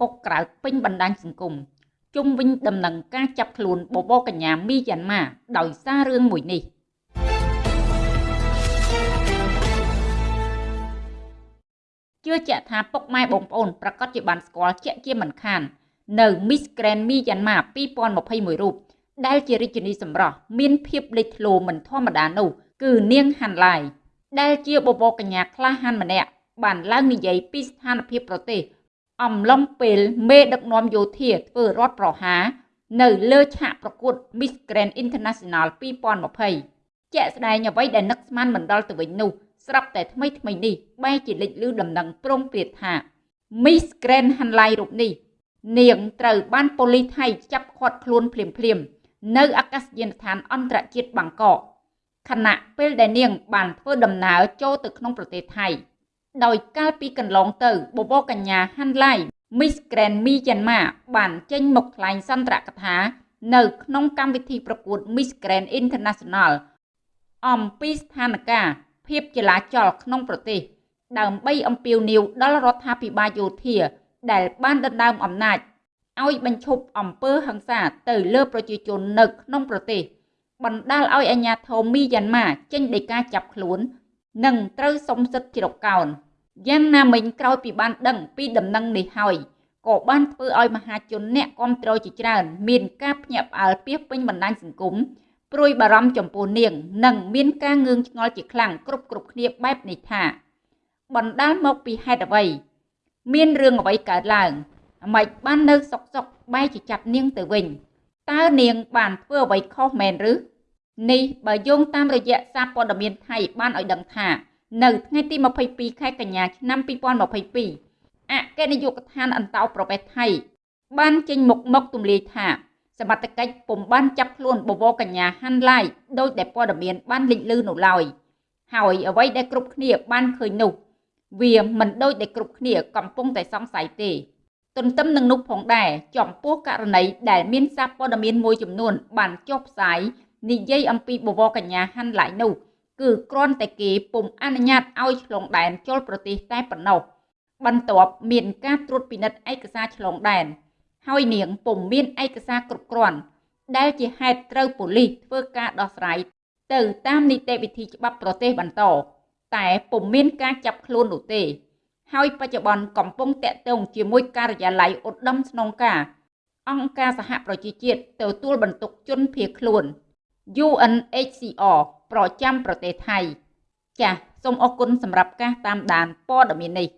កុកក្រៅពេញបណ្ដាញសង្គមជុំវិញដំណឹងការចាប់ខ្លួនបបរកញ្ញាមីយ៉ាន់ម៉ាដោយសាររឿងមួយនេះជឿជាក់ថាពុកម៉ែបងប្អូនប្រកាសជាបានស្គាល់ជាក់ជាមិនខាន នៅ Miss Grand Myanmar 2021រូបដែលជារាជិនីសម្រស់មានភាពលេចធ្លោមិនធម្មតានោះគឺនាងហាន់ឡាយដែលជាបបរកញ្ញាក្លាហានម្នាក់បានឡើងនិយាយពីស្ថានភាពប្រទេស អំឡុងពេលមេដឹកនាំយោធាធ្វើរដ្ឋប្រហារនៅលើឆាកប្រកួត Miss Grand International 2020ជាក់ស្ដែងអ្វីដែលនឹកស្មានមិនដល់ទៅវិញនោះស្រាប់តែថ្មីថ្មីនេះបែរជាលេចលឺដំណឹងប្រងព្រាតថា Miss Grand Hanlai រូបនេះ នាងត្រូវបានប៉ូលីសថៃចាប់ឃាត់ខ្លួនភ្លាមភ្លាមនៅអាកាសយានដ្ឋានអន្តរជាតិបាងកកខណៈពេលដែលនាងបានធ្វើដំណើរចូលទៅក្នុងប្រទេសថៃ ដោយកាលពីកន្លងទៅបបរកញ្ញាហាន់ឡៃ Miss Grand Myanmar បានចេញមកថ្លែងសន្ទរកថា នៅក្នុងកម្មវិធីប្រកួត Miss Grand International អំពីស្ថានភាពភាពចលាចលក្នុងប្រទេស ដើម្បីអំពាវនាវដល់រដ្ឋាភិបាលយោធា ដែលបានដណ្ដើមអំណាចឲ្យបញ្ឈប់អំពើហិង្សាទៅលើប្រជាជននៅក្នុងប្រទេស បណ្ដាលឲ្យអាញាធមមីយ៉ាន់ម៉ាចេញដីកាចាប់ខ្លួន និងត្រូវសុំសិទ្ធិជ្រកកោន យ៉ាងណាមិញក្រោយពីបានដឹងពីដំណឹងនេះហើយក៏បានធ្វើឲ្យមហាជនអ្នកគ្រប់គ្រងជាច្រើន មានការភ្ញាក់ផ្អើលពីពេញបណ្ដាញសង្គមព្រួយបារម្ភចំពោះនាង និងមានការងឿងឆ្ងល់ជាខ្លាំងគ្រប់គ្រប់គ្នាបែបនេះថាបណ្ដាលមកពីហេតុអ្វី មានរឿងអ្វីកើតឡើងអ្មេចបាននៅសុកសុកបែរជាចាប់នាងទៅវិញតើនាងបានធ្វើអ្វីខុសមែនឬនេះបើយោងតាមរយៈសារព័ត៌មានថៃបានឲ្យដឹងថា នៅថ្ងៃទី22ខែកញ្ញាឆ្នាំ2022អគ្គនាយកដ្ឋានអន្តោប្រវេសន៍ថៃ បានចេញមុខមកទម្លាយថាសមត្ថកិច្ចពុំបានចាប់ខ្លួនបវរកញ្ញាហាន់ឡាយដោយដែលព័ត៌មានបានលេចលឺនៅឡើយហើយអ្វីដែលគ្រប់គ្នាបានឃើញនោះ វាមិនដូចដែលគ្រប់គ្នាកំពុងតែសង្ស័យទេទន្ទឹមនឹងនោះផងដែរចំពោះករណីដែលមានសារព័ត៌មានមួយចំនួនបានចុះផ្សាយនិយាយអំពីបវរកញ្ញាហាន់ឡាយនោះ គឺគ្រាន់តែគេពុំអនុញ្ញាតឲ្យឆ្លងដែនចូលប្រទេសតែប៉ុណ្ណោះបន្ទាប់មានការត្រួតពិនិត្យឯកសារឆ្លងដែនហើយនាងពុំមានឯកសារគ្រប់គ្រាន់ដែលជាហេតុត្រូវប៉ូលីសធ្វើការដោះស្រាយទៅតាមនីតិវិធីច្បាប់ប្រទេសបន្តតែពុំមានការចាប់ខ្លួននោះទេ ហើយបច្ចុប្បន្នកំពុងតាក់ទងជាមួយការិយាល័យឧត្តមស្នងការអង្គការសហប្រជាជាតិទទួលបន្ទុកជនភៀសខ្លួន UNHCR ប្រចាំប្រទេសថៃ ចាសសូមអរគុណសម្រាប់ការតាមដានព័ត៌មាននេះ